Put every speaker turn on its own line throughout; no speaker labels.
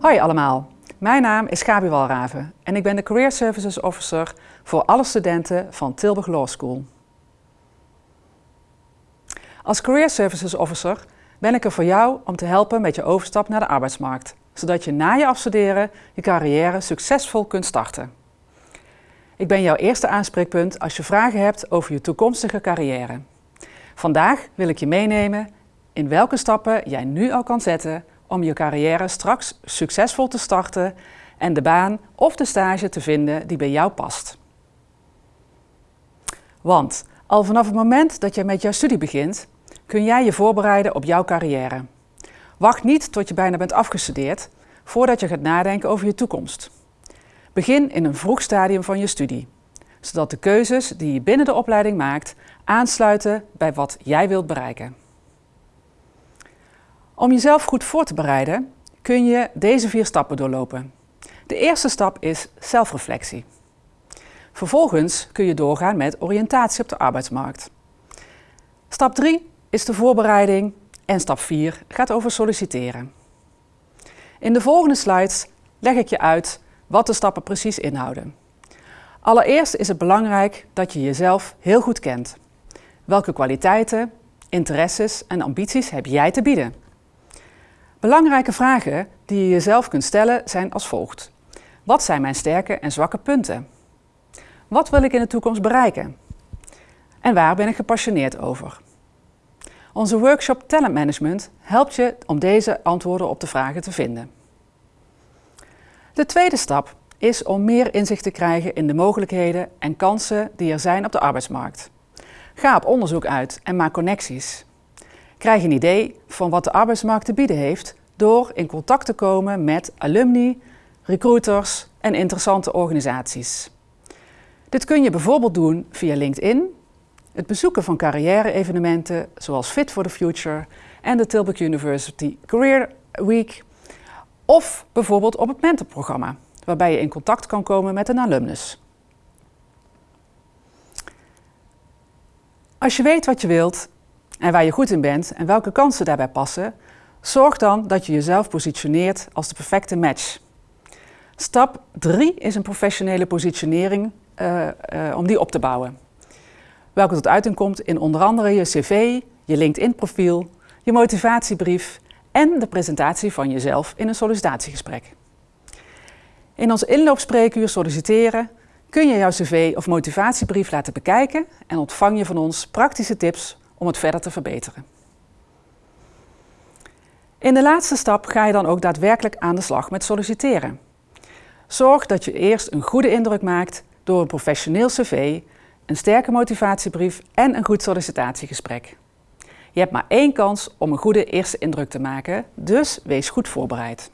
Hoi allemaal, mijn naam is Gabi Walraven en ik ben de Career Services Officer voor alle studenten van Tilburg Law School. Als Career Services Officer ben ik er voor jou om te helpen met je overstap naar de arbeidsmarkt, zodat je na je afstuderen je carrière succesvol kunt starten. Ik ben jouw eerste aanspreekpunt als je vragen hebt over je toekomstige carrière. Vandaag wil ik je meenemen in welke stappen jij nu al kan zetten om je carrière straks succesvol te starten en de baan of de stage te vinden die bij jou past. Want al vanaf het moment dat je met jouw studie begint, kun jij je voorbereiden op jouw carrière. Wacht niet tot je bijna bent afgestudeerd voordat je gaat nadenken over je toekomst. Begin in een vroeg stadium van je studie, zodat de keuzes die je binnen de opleiding maakt aansluiten bij wat jij wilt bereiken. Om jezelf goed voor te bereiden kun je deze vier stappen doorlopen. De eerste stap is zelfreflectie. Vervolgens kun je doorgaan met oriëntatie op de arbeidsmarkt. Stap 3 is de voorbereiding en stap 4 gaat over solliciteren. In de volgende slides leg ik je uit wat de stappen precies inhouden. Allereerst is het belangrijk dat je jezelf heel goed kent. Welke kwaliteiten, interesses en ambities heb jij te bieden? Belangrijke vragen die je jezelf kunt stellen zijn als volgt. Wat zijn mijn sterke en zwakke punten? Wat wil ik in de toekomst bereiken? En waar ben ik gepassioneerd over? Onze workshop Talent Management helpt je om deze antwoorden op de vragen te vinden. De tweede stap is om meer inzicht te krijgen in de mogelijkheden en kansen die er zijn op de arbeidsmarkt. Ga op onderzoek uit en maak connecties. Krijg een idee van wat de arbeidsmarkt te bieden heeft door in contact te komen met alumni, recruiters en interessante organisaties. Dit kun je bijvoorbeeld doen via LinkedIn, het bezoeken van carrière-evenementen zoals Fit for the Future en de Tilburg University Career Week, of bijvoorbeeld op het mentorprogramma, waarbij je in contact kan komen met een alumnus. Als je weet wat je wilt en waar je goed in bent en welke kansen daarbij passen, zorg dan dat je jezelf positioneert als de perfecte match. Stap 3 is een professionele positionering uh, uh, om die op te bouwen. Welke tot uiting komt in onder andere je cv, je LinkedIn-profiel, je motivatiebrief en de presentatie van jezelf in een sollicitatiegesprek. In ons inloopspreekuur solliciteren kun je jouw cv of motivatiebrief laten bekijken en ontvang je van ons praktische tips om het verder te verbeteren. In de laatste stap ga je dan ook daadwerkelijk aan de slag met solliciteren. Zorg dat je eerst een goede indruk maakt door een professioneel cv, een sterke motivatiebrief en een goed sollicitatiegesprek. Je hebt maar één kans om een goede eerste indruk te maken, dus wees goed voorbereid.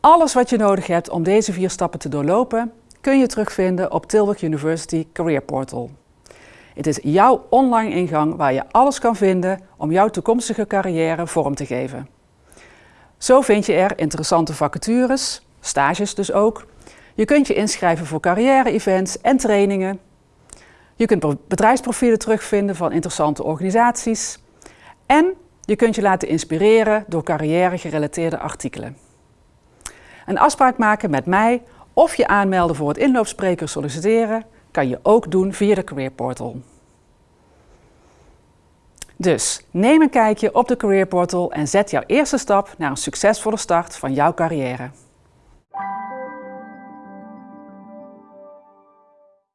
Alles wat je nodig hebt om deze vier stappen te doorlopen, kun je terugvinden op Tilburg University Career Portal. Het is jouw online ingang waar je alles kan vinden om jouw toekomstige carrière vorm te geven. Zo vind je er interessante vacatures, stages dus ook. Je kunt je inschrijven voor carrière-events en trainingen. Je kunt bedrijfsprofielen terugvinden van interessante organisaties. En je kunt je laten inspireren door carrière-gerelateerde artikelen. Een afspraak maken met mij of je aanmelden voor het inloopspreker solliciteren kan je ook doen via de Career Portal. Dus neem een kijkje op de Career Portal en zet jouw eerste stap naar een succesvolle start van jouw carrière.